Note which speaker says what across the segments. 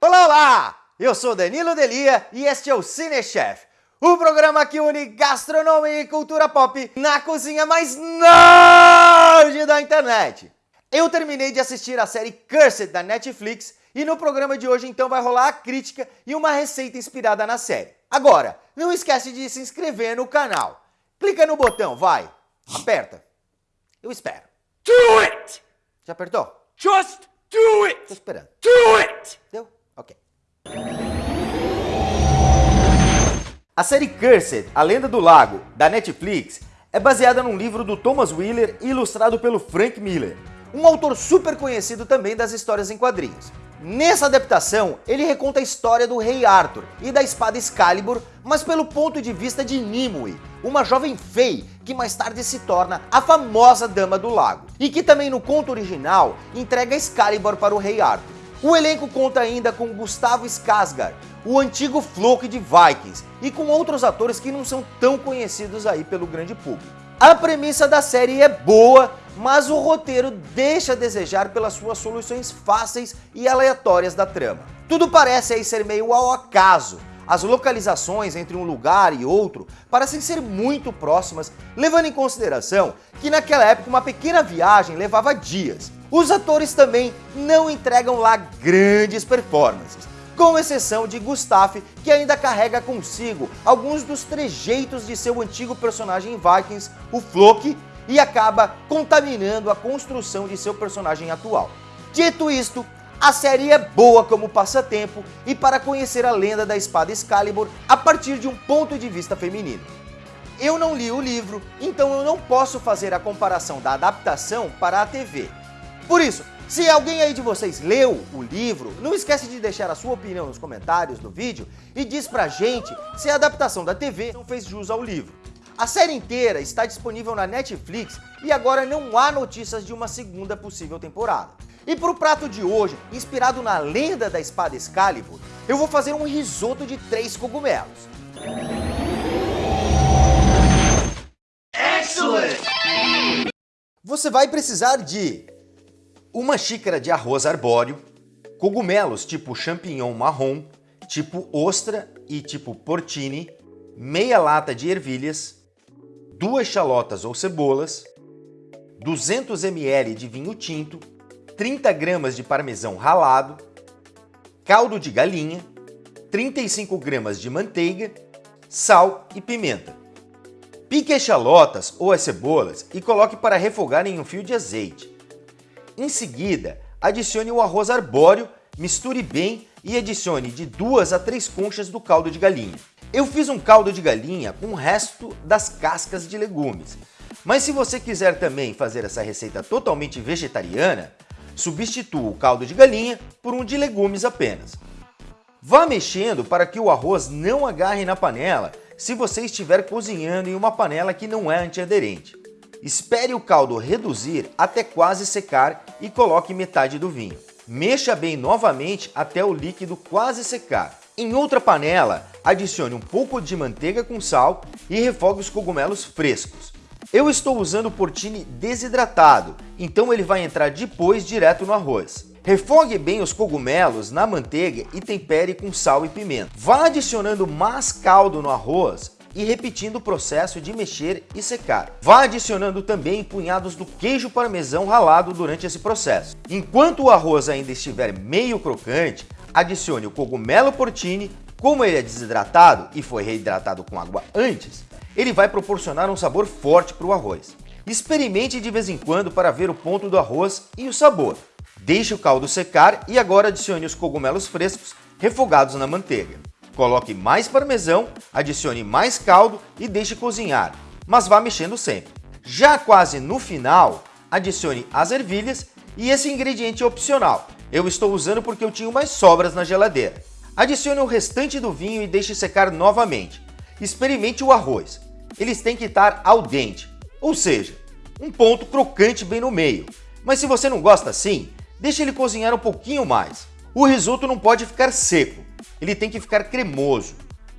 Speaker 1: Olá, olá! Eu sou Danilo Delia e este é o Cinechef, o programa que une gastronomia e cultura pop na cozinha mais nerd da internet. Eu terminei de assistir a série Cursed da Netflix e no programa de hoje então vai rolar a crítica e uma receita inspirada na série. Agora, não esquece de se inscrever no canal. Clica no botão, vai. Aperta. Eu espero.
Speaker 2: Do it!
Speaker 1: Já apertou?
Speaker 2: Just do it!
Speaker 1: Tô esperando.
Speaker 2: Do it!
Speaker 1: Deu? Ok. A série Cursed, A Lenda do Lago, da Netflix, é baseada num livro do Thomas Wheeler e ilustrado pelo Frank Miller, um autor super conhecido também das histórias em quadrinhos. Nessa adaptação, ele reconta a história do rei Arthur e da espada Excalibur, mas pelo ponto de vista de Nimue, uma jovem fei que mais tarde se torna a famosa Dama do Lago, e que também no conto original entrega Excalibur para o rei Arthur. O elenco conta ainda com Gustavo Skarsgård, o antigo Floki de Vikings, e com outros atores que não são tão conhecidos aí pelo grande público. A premissa da série é boa, mas o roteiro deixa a desejar pelas suas soluções fáceis e aleatórias da trama. Tudo parece aí ser meio ao acaso, as localizações entre um lugar e outro parecem ser muito próximas, levando em consideração que naquela época uma pequena viagem levava dias. Os atores também não entregam lá grandes performances, com exceção de Gustave, que ainda carrega consigo alguns dos trejeitos de seu antigo personagem em Vikings, o Floki, e acaba contaminando a construção de seu personagem atual. Dito isto, a série é boa como passatempo e para conhecer a lenda da espada Excalibur a partir de um ponto de vista feminino. Eu não li o livro, então eu não posso fazer a comparação da adaptação para a TV. Por isso, se alguém aí de vocês leu o livro, não esquece de deixar a sua opinião nos comentários do vídeo e diz pra gente se a adaptação da TV não fez jus ao livro. A série inteira está disponível na Netflix e agora não há notícias de uma segunda possível temporada. E para o prato de hoje, inspirado na lenda da espada Excalibur, eu vou fazer um risoto de três cogumelos.
Speaker 2: Excellent!
Speaker 1: Você vai precisar de uma xícara de arroz arbóreo, cogumelos tipo champignon marrom, tipo ostra e tipo porcini, meia lata de ervilhas, duas chalotas ou cebolas, 200 ml de vinho tinto, 30 gramas de parmesão ralado, caldo de galinha, 35 gramas de manteiga, sal e pimenta. Pique as chalotas ou as cebolas e coloque para refogar em um fio de azeite. Em seguida, adicione o arroz arbóreo, misture bem e adicione de duas a três conchas do caldo de galinha. Eu fiz um caldo de galinha com o resto das cascas de legumes. Mas se você quiser também fazer essa receita totalmente vegetariana, substitua o caldo de galinha por um de legumes apenas. Vá mexendo para que o arroz não agarre na panela se você estiver cozinhando em uma panela que não é antiaderente. Espere o caldo reduzir até quase secar e coloque metade do vinho. Mexa bem novamente até o líquido quase secar. Em outra panela, adicione um pouco de manteiga com sal e refogue os cogumelos frescos. Eu estou usando o portini desidratado, então ele vai entrar depois direto no arroz. Refogue bem os cogumelos na manteiga e tempere com sal e pimenta. Vá adicionando mais caldo no arroz e repetindo o processo de mexer e secar. Vá adicionando também punhados do queijo parmesão ralado durante esse processo. Enquanto o arroz ainda estiver meio crocante, adicione o cogumelo porcini, como ele é desidratado e foi reidratado com água antes, ele vai proporcionar um sabor forte para o arroz. Experimente de vez em quando para ver o ponto do arroz e o sabor. Deixe o caldo secar e agora adicione os cogumelos frescos refogados na manteiga. Coloque mais parmesão, adicione mais caldo e deixe cozinhar, mas vá mexendo sempre. Já quase no final, adicione as ervilhas e esse ingrediente é opcional, eu estou usando porque eu tinha umas sobras na geladeira. Adicione o restante do vinho e deixe secar novamente. Experimente o arroz. Eles têm que estar al dente, ou seja, um ponto crocante bem no meio. Mas se você não gosta assim, deixe ele cozinhar um pouquinho mais. O risoto não pode ficar seco, ele tem que ficar cremoso.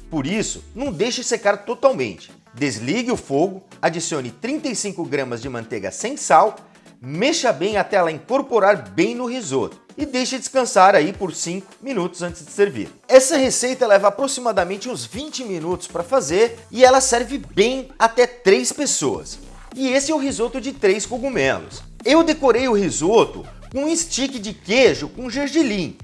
Speaker 1: Por isso, não deixe secar totalmente. Desligue o fogo, adicione 35 gramas de manteiga sem sal, mexa bem até ela incorporar bem no risoto e deixe descansar aí por 5 minutos antes de servir. Essa receita leva aproximadamente uns 20 minutos para fazer e ela serve bem até 3 pessoas. E esse é o risoto de 3 cogumelos. Eu decorei o risoto com um stick de queijo com gergelim.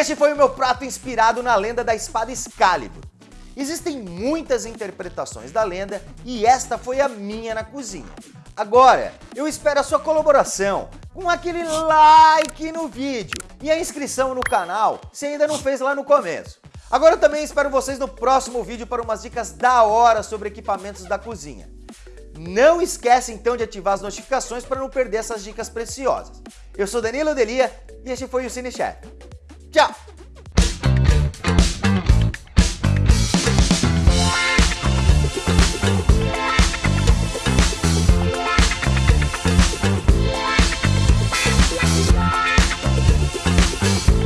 Speaker 1: Este foi o meu prato inspirado na lenda da espada Excalibur. Existem muitas interpretações da lenda e esta foi a minha na cozinha. Agora, eu espero a sua colaboração com aquele like no vídeo e a inscrição no canal se ainda não fez lá no começo. Agora eu também espero vocês no próximo vídeo para umas dicas da hora sobre equipamentos da cozinha. Não esquece então de ativar as notificações para não perder essas dicas preciosas. Eu sou Danilo Delia e este foi o Cine Chef. stuff.